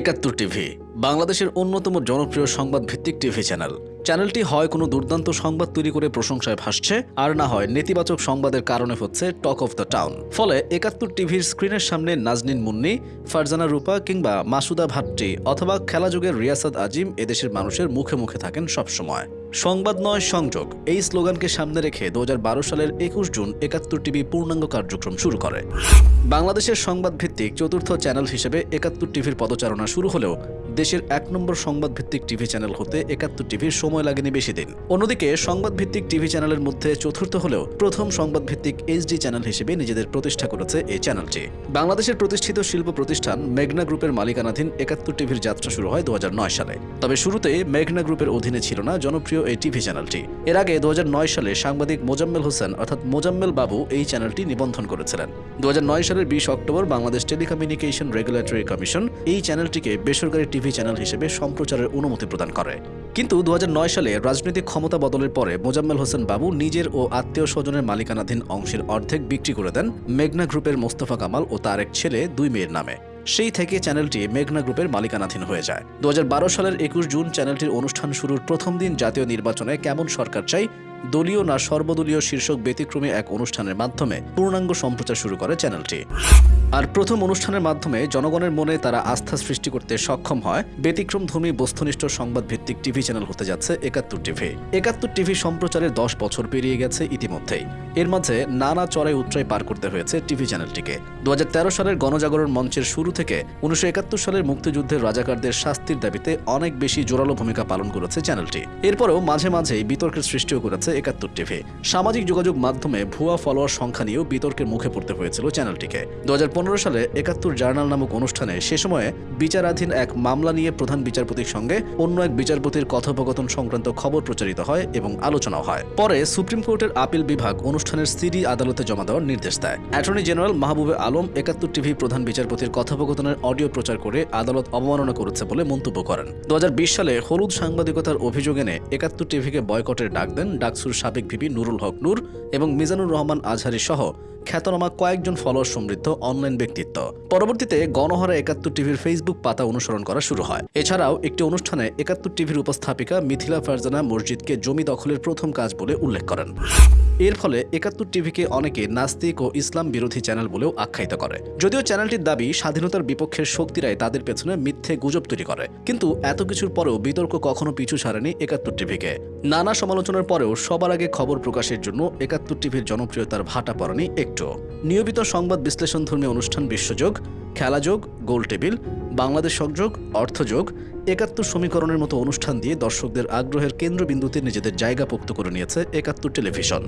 একাত্তর টিভি, বাংলাদেশের অন্যতম জনপ্রিয় সংবাদ ভিত্তিক টিভি চ্যানেল। চ্যানেলটি হয় কোনো দুর্দান্ত সংবাদ তৈরি করে প্রশংসায় ভাসছে, আর না হয় নেতিবাচক সংবাদের কারণে হচ্ছে টক অফ দ্য টাউন। ফলে একাত্তর টিভির স্ক্রিনের সামনে নাজনিন মুন্নি, ফারজানা রূপা কিংবা মাসুদা ভাট্টি অথবা খেলাযুগের রিয়াসাদ আজিম এদেশের মানুষের মুখে মুখে থাকেন সবসময়। সংবাদ নয়, সংযোগ। এই স্লোগানকে সামনে রেখে দু হাজার বারো সালের একুশ জুন একাত্তর টিভি পূর্ণাঙ্গ কার্যক্রম শুরু করে। বাংলাদেশের সংবাদ ভিত্তিক চতুর্থ চ্যানেল হিসেবে একাত্তর টিভির পদচারণা শুরু হলেও দেশের এক নম্বর সংবাদ ভিত্তিক টিভি চ্যানেল হতে একাত্তর টিভির সময় লাগেনি বেশি দিন। অন্যদিকে সংবাদ ভিত্তিক টিভি চ্যানেলের মধ্যে চতুর্থ হলেও প্রথম সংবাদ ভিত্তিক এইচডি চ্যানেল হিসেবে নিজেদের প্রতিষ্ঠা করেছে এই চ্যানেলটি। বাংলাদেশের প্রতিষ্ঠিত শিল্প প্রতিষ্ঠান মেঘনা গ্রুপের মালিকানাধীন একাত্তর টিভির যাত্রা শুরু হয় দু হাজার নয় সালে। তবে শুরুতে মেঘনা গ্রুপের অধীনে ছিল না, জনপ্রিয় এই টিভি চ্যানেলটি। এর আগে দু হাজার নয় সালে সাংবাদিক মোজাম্মেল হোসেন অর্থাৎ মোজাম্মেল বাবু এই চ্যানেলটি নিবন্ধন করেছিলেন। দু হাজার নয় সালের বিশ October Bangladesh telecommunication regulatory commission এই চ্যানেলটিকে বেসরকারি টিভি চ্যানেল হিসেবে সম্প্রচারের অনুমতি প্রদান করে। কিন্তু দু হাজার নয় সালে রাজনৈতিক ক্ষমতা বদলের পরে মোজাম্মেল হোসেন বাবু নিজের ও আত্মীয় স্বজনের মালিকানাধীন অংশের অর্ধেক বিক্রি করে দেন মেঘনা গ্রুপের মোস্তফা কামাল ও তার এক ছেলে দুই মেয়ের নামে। সেই থেকে চ্যানেলটি মেঘনা গ্রুপের মালিকানাধীন হয়ে যায়। দু হাজার বারো সালের একুশ জুন চ্যানেলটির অনুষ্ঠান শুরুর প্রথম দিন জাতীয় নির্বাচনে কেমন সরকার চাই দলীয় না সর্বদলীয় শীর্ষক ব্যতিক্রমী এক অনুষ্ঠানের মাধ্যমে পূর্ণাঙ্গ সম্প্রচার শুরু করে চ্যানেলটি। আর প্রথম অনুষ্ঠানের মাধ্যমে জনগণের মনে তারা আস্থা সৃষ্টি করতে সক্ষম হয়। ব্যতিক্রমধর্মী, বস্তুনিষ্ঠ সংবাদ ভিত্তিক টিভি চ্যানেল হতে যাচ্ছে একাত্তর টিভি। একাত্তর টিভি সম্প্রচারের দশ বছর পেরিয়ে গেছে ইতিমধ্যেই। এর মাঝে নানা চড়াই উত্তরায় পার করতে হয়েছে টিভি চ্যানেলটিকে। দু হাজার তেরো সালের গণজাগরণ মঞ্চের শুরু থেকে উনিশশো একাত্তর সালের মুক্তিযুদ্ধের রাজাকারদের শাস্তির দাবিতে অনেক বেশি জোরালো ভূমিকা পালন করেছে চ্যানেলটি। এরপরেও মাঝে মাঝেই বিতর্কের সৃষ্টিও করেছে একাত্তর টিভি। সামাজিক যোগাযোগ মাধ্যমে ভুয়া ফলোয়ার সংখ্যা নিয়েও বিতর্কের মুখে পড়তে হয়েছিল চ্যানেলটিকে। দু হাজার পনেরো সালে একাত্তর জার্নাল নামক অনুষ্ঠানে সে সময়ে বিচারাধীন এক মামলা নিয়ে প্রধান বিচারপতির সঙ্গে অন্য এক বিচারপতির কথোপকথন সংক্রান্ত খবর প্রচারিত হয় এবং আলোচনাও হয়। পরে সুপ্রিম কোর্টের আপিল বিভাগ অনুষ্ঠানের সিডি আদালতে জমা দেওয়ার নির্দেশ দেয়। অ্যাটর্নি জেনারেল মাহবুবে আলম একাত্তর টিভি প্রধান বিচারপতির কথোপকথনের অডিও প্রচার করে আদালত অবমাননা করেছে বলে মন্তব্য করেন। দু হাজার বিশ সালে হলুদ সাংবাদিকতার অভিযোগ এনে একাত্তর টিভিকে বয়কটের ডাক দেন ডাকসুর সাবেক ভিপি নুরুল হক নূর এবং মিজানুর রহমান আজহারি সহ খ্যাতনামা কয়েকজন ফলোয়ার সমৃদ্ধ অনলাইন ব্যক্তিত্ব। পরবর্তীতে গণহারা একাত্তর টিভির ফেসবুক পাতা অনুসরণ করা শুরু হয়। এছাড়াও একটি অনুষ্ঠানে একাত্তর টিভির উপস্থাপিকা মিথিলা ফারজানা মসজিদকে জমি দখলের প্রথম কাজ বলে উল্লেখ করেন। এর ফলে একাত্তর টিভিকে অনেকে নাস্তিক ও ইসলাম বিরোধী চ্যানেল বলেও আখ্যায়িত করে। যদিও চ্যানেলটির দাবি, স্বাধীনতার বিপক্ষের শক্তিরাই তাদের পেছনে মিথ্যে গুজব তৈরি করে। কিন্তু এত কিছুর পরেও বিতর্ক কখনো পিছু ছাড়েনি একাত্তর টিভিকে। নানা সমালোচনার পরেও সবার আগে খবর প্রকাশের জন্য একাত্তর টিভির জনপ্রিয়তার ভাটা পড়েনি একটু। নিয়মিত সংবাদ বিশ্লেষণধর্মী অনুষ্ঠান বিশ্বযোগ খেলাযোগ গোল টেবিল, বাংলাদেশ সংযোগ অর্থযোগ একাত্তর সমীকরণের মতো অনুষ্ঠান দিয়ে দর্শকদের আগ্রহের কেন্দ্রবিন্দুতে নিজেদের জায়গা পোক্ত করে নিয়েছে একাত্তর টেলিভিশন।